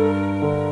Música